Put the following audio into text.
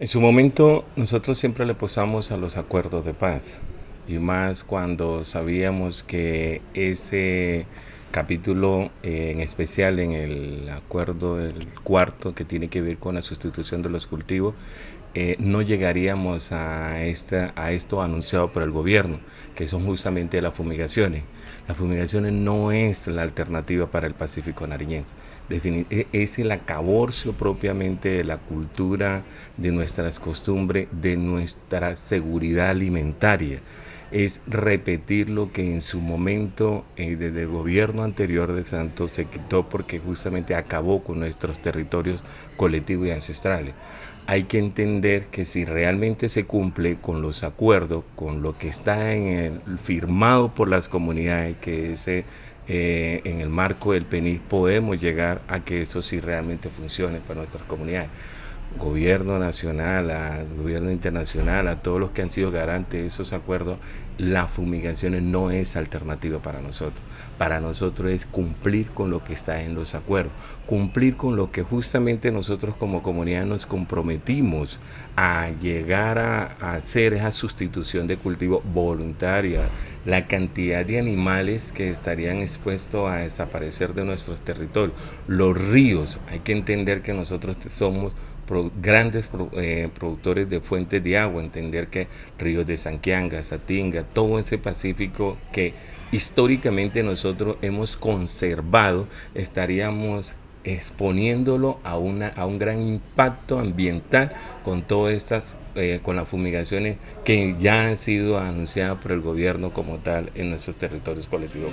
En su momento nosotros siempre le posamos a los acuerdos de paz y más cuando sabíamos que ese capítulo eh, en especial en el acuerdo del cuarto que tiene que ver con la sustitución de los cultivos eh, no llegaríamos a, esta, a esto anunciado por el gobierno, que son justamente las fumigaciones. Las fumigaciones no es la alternativa para el Pacífico nariñense. E, es el acaborcio propiamente de la cultura, de nuestras costumbres, de nuestra seguridad alimentaria es repetir lo que en su momento eh, desde el gobierno anterior de Santos se quitó porque justamente acabó con nuestros territorios colectivos y ancestrales. Hay que entender que si realmente se cumple con los acuerdos, con lo que está firmado por las comunidades, que ese eh, en el marco del PENIS podemos llegar a que eso sí realmente funcione para nuestras comunidades gobierno nacional, al gobierno internacional, a todos los que han sido garantes de esos acuerdos, la fumigación no es alternativa para nosotros. Para nosotros es cumplir con lo que está en los acuerdos, cumplir con lo que justamente nosotros como comunidad nos comprometimos a llegar a, hacer esa sustitución de cultivo voluntaria, la cantidad de animales que estarían expuestos a desaparecer de nuestros territorios, los ríos, hay que entender que nosotros somos grandes eh, productores de fuentes de agua, entender que ríos de Sanquianga, Satinga, todo ese Pacífico que históricamente nosotros hemos conservado, estaríamos exponiéndolo a, una, a un gran impacto ambiental con todas estas, eh, con las fumigaciones que ya han sido anunciadas por el gobierno como tal en nuestros territorios colectivos.